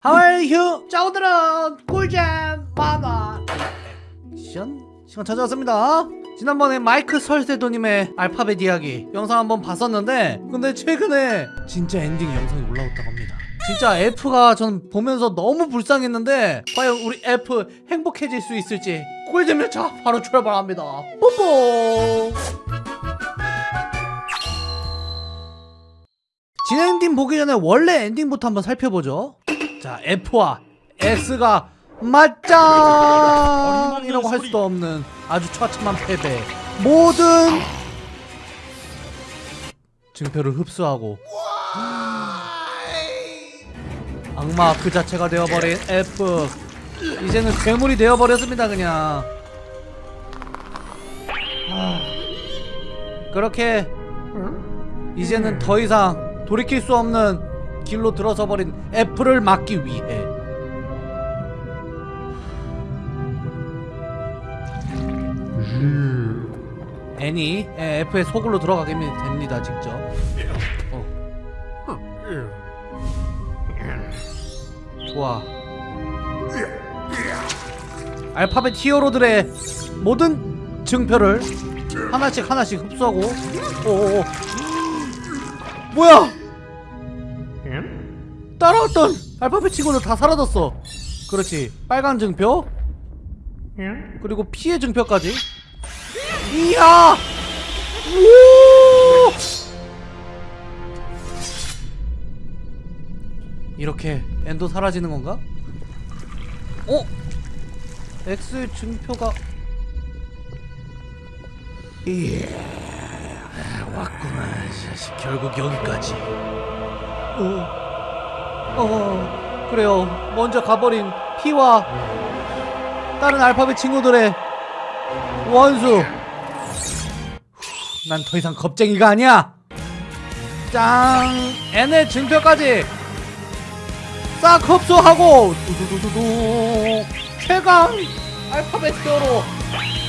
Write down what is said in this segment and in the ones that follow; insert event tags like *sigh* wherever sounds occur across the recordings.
하와이휴 자 오늘은 꿀잼 만화 액션. 시간 찾아왔습니다. 지난번에 마이크 설세도님의 알파벳 이야기 영상 한번 봤었는데 근데 최근에 진짜 엔딩 영상이 올라왔다고 합니다. 진짜 F가 전 보면서 너무 불쌍했는데 과연 우리 F 행복해질 수 있을지 꿀잼 열차 바로 출발합니다. 뽀뽀! 진엔딩 보기 전에 원래 엔딩부터 한번 살펴보죠 자 F와 X가 맞짱이라고 할 수도 없는 아주 처참한 패배. 모든 증표를 흡수하고 악마 그 자체가 되어버린 F. 이제는 괴물이 되어버렸습니다 그냥. 아, 그렇게 이제는 더 이상 돌이킬 수 없는 길로 들어서 버린 F를 막기 위해. 애니 예, F의 속으로 들어가게 됩니다 직접. 어. 좋아. 알파벳 히어로들의 모든 증표를 하나씩 하나씩 흡수하고. 오오오. 뭐야 따라왔던 알파벳 친구들 다 사라졌어. 그렇지. 빨간 증표. 그리고 피해 증표까지. 이야! 우 이렇게 엔도 사라지는 건가? 어? X 증표가 이야 왔구나 이 자식 결국 여기까지. 어. 어 그래요. 먼저 가버린 피와 다른 알파벳 친구들의 원수. 난 더 이상 겁쟁이가 아니야. 짱. N의 증표까지. 싹 흡수하고 두두두두두. 최강 알파벳 히어로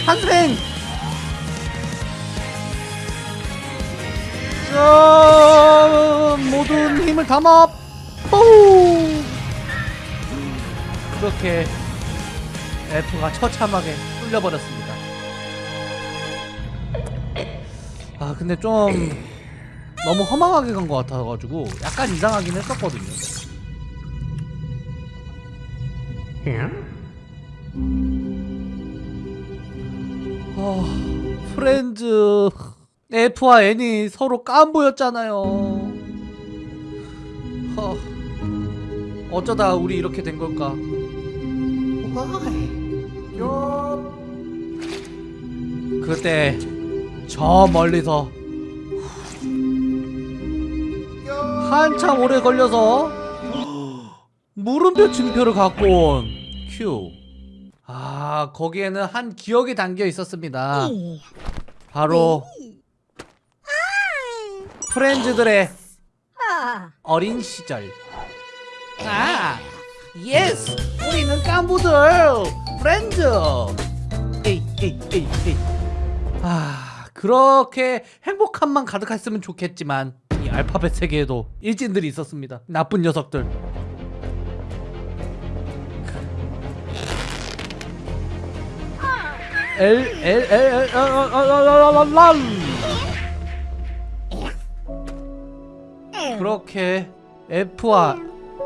탄생. 자 모든 힘을 담아 뽀 그렇게 F가 처참하게 뚫려버렸습니다. 아 근데 좀 너무 허망하게 간 것 같아가지고 약간 이상하긴 했었거든요. 아 프렌즈 F와 N이 서로 깐부였잖아요 어쩌다 우리 이렇게 된 걸까 그때 저 멀리서 한참 오래 걸려서 물음표 증표를 갖고 온 큐. 아 거기에는 한 기억이 담겨 있었습니다. 바로 friends들의 어린 시절. 아, yes, 우리는 깐부들 프렌즈. 에이, 에이, 에이, 에이. 아, 그렇게 행복함만 가득했으면 좋겠지만 이 알파벳 세계에도 일진들이 있었습니다. 나쁜 녀석들. L L L L L L 그렇게 F와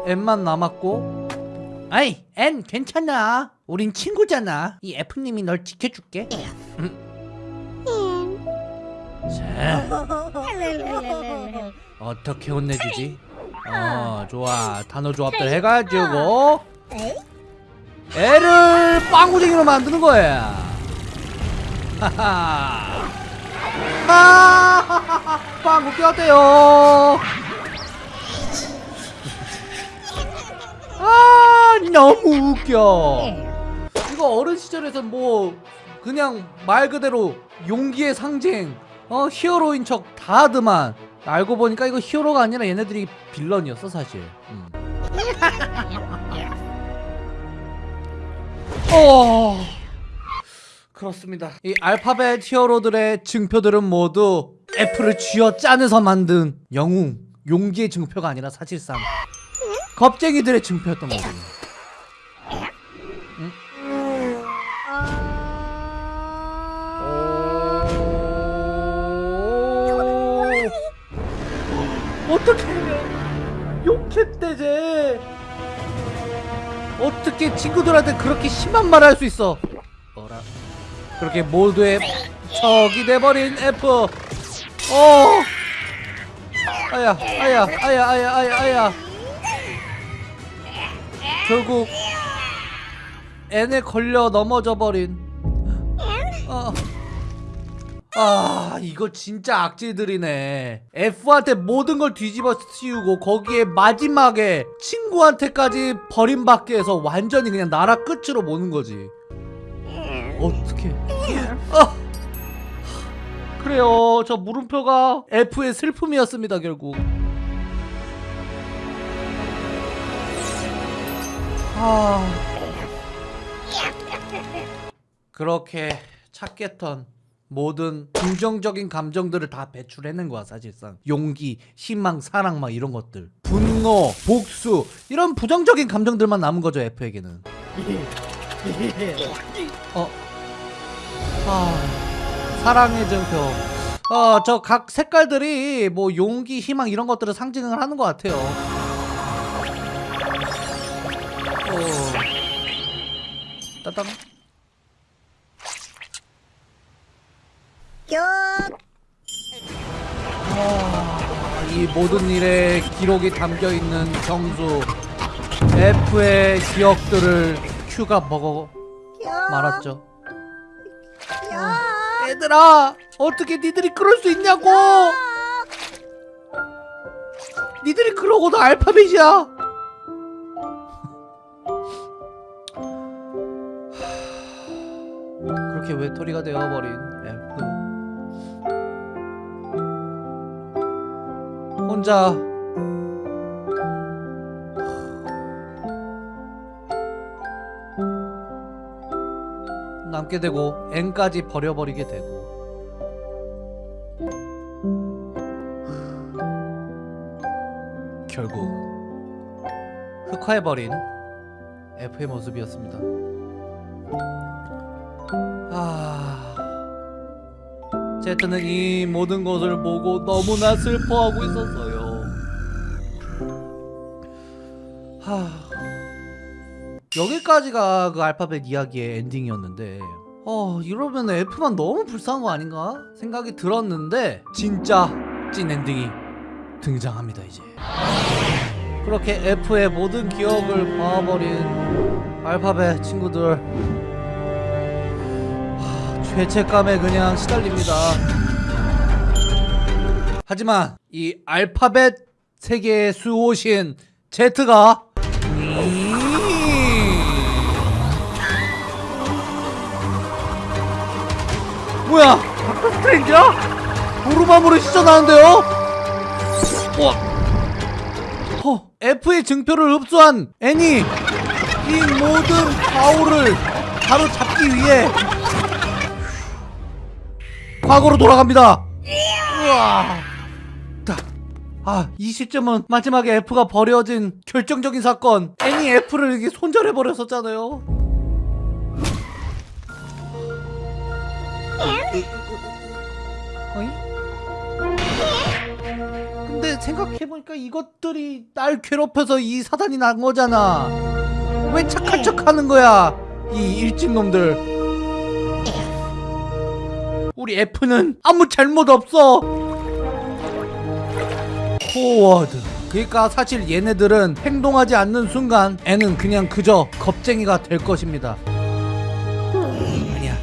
N만 남았고. 아이 N 괜찮아. 우린 친구잖아. 이 F님이 널 지켜줄게. 음. 자. 어떻게 혼내주지? 어 좋아. 단어 조합들 해가지고. L을 빵구쟁이로 만드는 거야. 하하. 아 빵구 꼈대요 아 너무 웃겨. 이거 어른 시절에선 뭐 그냥 말 그대로 용기의 상징 어 히어로인 척 다 하더만. 알고 보니까 이거 히어로가 아니라 얘네들이 빌런이었어 사실. 음. *laughs* 어. 그렇습니다. 이 알파벳 히어로들의 증표들은 모두 F를 쥐어 짜내서 만든 영웅 용기의 증표가 아니라 사실상 겁쟁이들의 증표였던 거군요. 어떻게 욕했대 쟤 어떻게 친구들한테 그렇게 심한 말을 할 수 있어? 어라? 그렇게 몰두의 적이 돼버린 F. 어. 아야 아야 아야 아야 아야 아야 결국 N에 걸려 넘어져 버린. 어. 아 이거 진짜 악질들이네. F한테 모든 걸 뒤집어 씌우고 거기에 마지막에 친구한테까지 버림받게 해서 완전히 그냥 나라 끝으로 모는 거지. 어떻게 아. 그래요. 저 물음표가 F의 슬픔이었습니다 결국 아 그렇게 찾겠던 모든 긍정적인 감정들을 다 배출해낸 거야 사실상. 용기, 희망, 사랑 막 이런 것들. 분노, 복수 이런 부정적인 감정들만 남은 거죠 F에게는. 어? 아 사랑의 증표. 어저 각 색깔들이 뭐 용기, 희망 이런 것들을 상징을 하는 것 같아요 따담 아, 이 모든 일에 기록이 담겨 있는 정수 F의 기억들을 Q가 먹어 말았죠. 어, 얘들아, 어떻게 니들이 그럴 수 있냐고? 니들이 그러고도 알파벳이야. 외톨이가 되어버린 F. 혼자. 남게 되고 N까지 버려버리게 되고. 결국 흑화해버린 F의 모습이었습니다 제트는 이 모든 것을 보고 너무나 슬퍼하고 있었어요. 하... 여기까지가 그 알파벳 이야기의 엔딩이었는데 어 이러면 F만 너무 불쌍한 거 아닌가 생각이 들었는데 진짜 찐 엔딩이 등장합니다 이제 그렇게 F의 모든 기억을 봐버린 알파벳 친구들 죄책감에 그냥 시달립니다. 하지만 이 알파벳 세계의 수호신 제트가 뭐야? 닥터 스트레인지야? 도루마무를 시전하는데요? 어. 어, F의 증표를 흡수한 애니 이 모든 바울을 바로 잡기 위해 과거로 돌아갑니다. 우와. 다. 아, 이 시점은 마지막에 F가 버려진 결정적인 사건. 애니 F를 이렇게 손절해 버렸었잖아요. 어이? 근데 생각해보니까 이것들이 날 괴롭혀서 이 사단이 난 거잖아. 왜 착한 척 하는 거야? 이 일진 놈들. 우리 F는 아무 잘못 없어. 포워드 그러니까 사실 얘네들은 행동하지 않는 순간 N은 그냥 그저 겁쟁이가 될 것입니다. 아니야.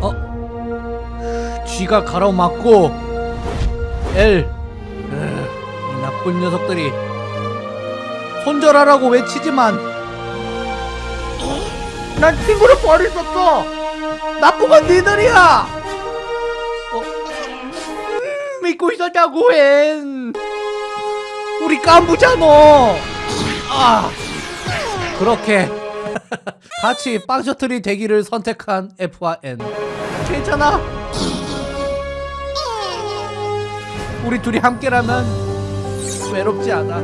어? G가 가로막고 L. 으, 이 나쁜 녀석들이 손절하라고 외치지만 난 친구를 버릴 수 없어. 나쁜 건 니들이야 믿고 있었다고 엔 우리 깐부잖아 아. 그렇게 *laughs* 같이 빵셔틀이 되기를 선택한 F와 N. 괜찮아? 우리 둘이 함께라면 외롭지 않아.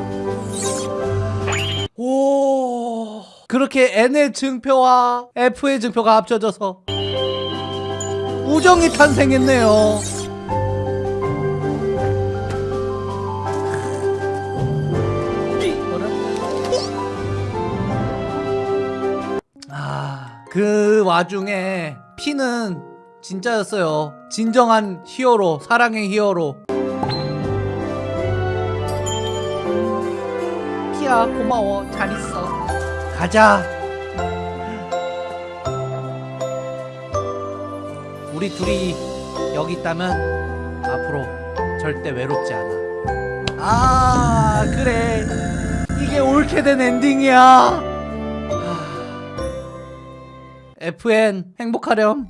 오. 그렇게 N의 증표와 F의 증표가 합쳐져서 우정이 탄생했네요 그 와중에 피는 진짜였어요. 진정한 히어로, 사랑의 히어로. 피야, 고마워. 잘 있어. 가자. 우리 둘이 여기 있다면 앞으로 절대 외롭지 않아. 아, 그래. 이게 옳게 된 엔딩이야. FN 행복하렴